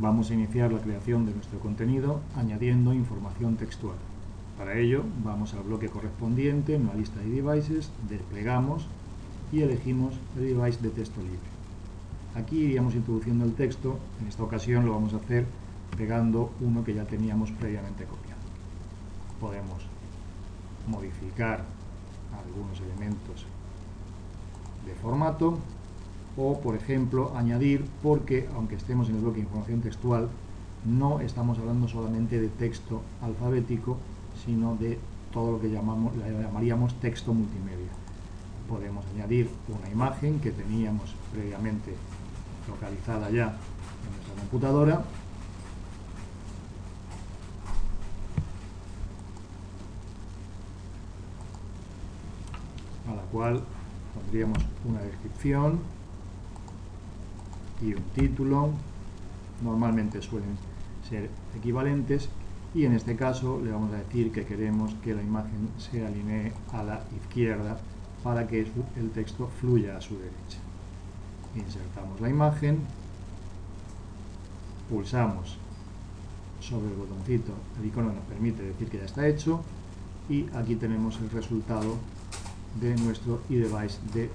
Vamos a iniciar la creación de nuestro contenido añadiendo información textual. Para ello vamos al bloque correspondiente en la lista de devices, desplegamos y elegimos el device de texto libre. Aquí iríamos introduciendo el texto, en esta ocasión lo vamos a hacer pegando uno que ya teníamos previamente copiado. Podemos modificar algunos elementos de formato o, por ejemplo, añadir, porque aunque estemos en el bloque información textual, no estamos hablando solamente de texto alfabético, sino de todo lo que llamamos, llamaríamos texto multimedia. Podemos añadir una imagen que teníamos previamente localizada ya en nuestra computadora a la cual pondríamos una descripción y un título normalmente suelen ser equivalentes y en este caso le vamos a decir que queremos que la imagen se alinee a la izquierda para que el texto fluya a su derecha. Insertamos la imagen pulsamos sobre el botoncito el icono nos permite decir que ya está hecho y aquí tenemos el resultado de nuestro eDevice de